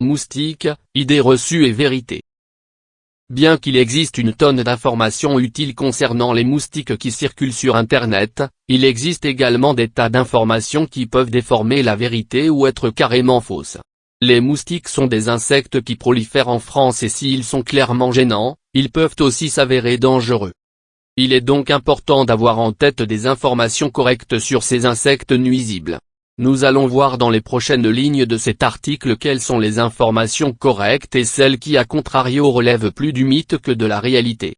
Moustiques, idées reçues et vérité. Bien qu'il existe une tonne d'informations utiles concernant les moustiques qui circulent sur Internet, il existe également des tas d'informations qui peuvent déformer la vérité ou être carrément fausses. Les moustiques sont des insectes qui prolifèrent en France et s'ils sont clairement gênants, ils peuvent aussi s'avérer dangereux. Il est donc important d'avoir en tête des informations correctes sur ces insectes nuisibles. Nous allons voir dans les prochaines lignes de cet article quelles sont les informations correctes et celles qui à contrario relèvent plus du mythe que de la réalité.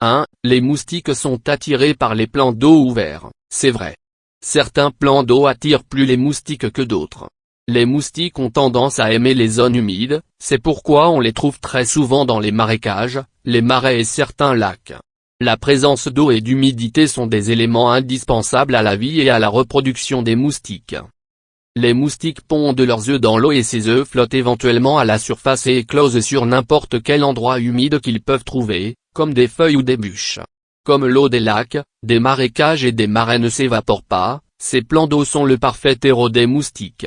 1. Les moustiques sont attirés par les plans d'eau ouverts, c'est vrai. Certains plans d'eau attirent plus les moustiques que d'autres. Les moustiques ont tendance à aimer les zones humides, c'est pourquoi on les trouve très souvent dans les marécages, les marais et certains lacs. La présence d'eau et d'humidité sont des éléments indispensables à la vie et à la reproduction des moustiques. Les moustiques pondent leurs œufs dans l'eau et ces œufs flottent éventuellement à la surface et éclosent sur n'importe quel endroit humide qu'ils peuvent trouver, comme des feuilles ou des bûches. Comme l'eau des lacs, des marécages et des marais ne s'évaporent pas, ces plans d'eau sont le parfait terreau des moustiques.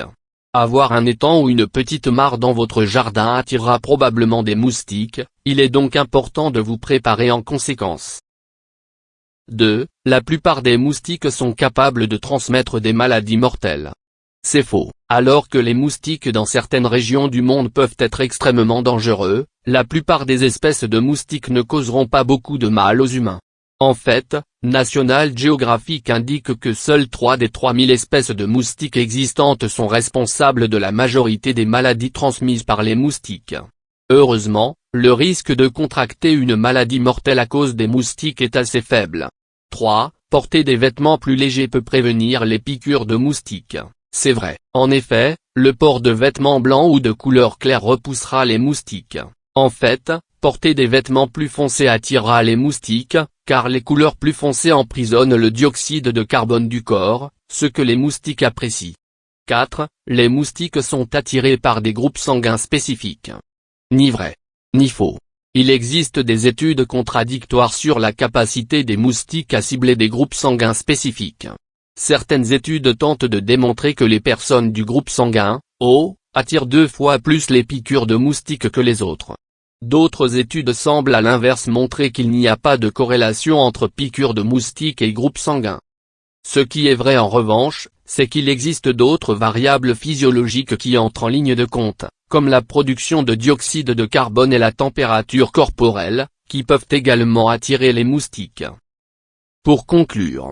Avoir un étang ou une petite mare dans votre jardin attirera probablement des moustiques, il est donc important de vous préparer en conséquence. 2. La plupart des moustiques sont capables de transmettre des maladies mortelles. C'est faux. Alors que les moustiques dans certaines régions du monde peuvent être extrêmement dangereux, la plupart des espèces de moustiques ne causeront pas beaucoup de mal aux humains. En fait, National Geographic indique que seules 3 des 3000 espèces de moustiques existantes sont responsables de la majorité des maladies transmises par les moustiques. Heureusement, le risque de contracter une maladie mortelle à cause des moustiques est assez faible. 3. Porter des vêtements plus légers peut prévenir les piqûres de moustiques. C'est vrai. En effet, le port de vêtements blancs ou de couleur claire repoussera les moustiques. En fait, porter des vêtements plus foncés attirera les moustiques, car les couleurs plus foncées emprisonnent le dioxyde de carbone du corps, ce que les moustiques apprécient. 4. Les moustiques sont attirés par des groupes sanguins spécifiques. Ni vrai. Ni faux. Il existe des études contradictoires sur la capacité des moustiques à cibler des groupes sanguins spécifiques. Certaines études tentent de démontrer que les personnes du groupe sanguin, O, attirent deux fois plus les piqûres de moustiques que les autres. D'autres études semblent à l'inverse montrer qu'il n'y a pas de corrélation entre piqûres de moustiques et groupe sanguin. Ce qui est vrai en revanche, c'est qu'il existe d'autres variables physiologiques qui entrent en ligne de compte, comme la production de dioxyde de carbone et la température corporelle, qui peuvent également attirer les moustiques. Pour conclure,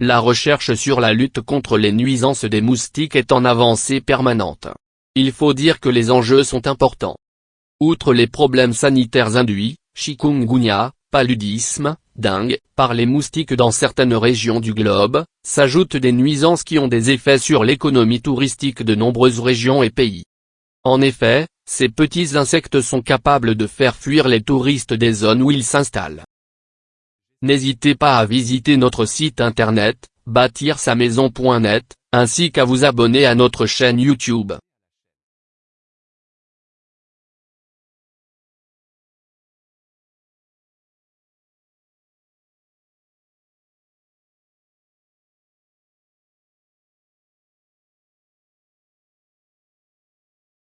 la recherche sur la lutte contre les nuisances des moustiques est en avancée permanente. Il faut dire que les enjeux sont importants. Outre les problèmes sanitaires induits, chikungunya, paludisme, dingue, par les moustiques dans certaines régions du globe, s'ajoutent des nuisances qui ont des effets sur l'économie touristique de nombreuses régions et pays. En effet, ces petits insectes sont capables de faire fuir les touristes des zones où ils s'installent. N'hésitez pas à visiter notre site internet, bâtir sa maison.net, ainsi qu'à vous abonner à notre chaîne YouTube.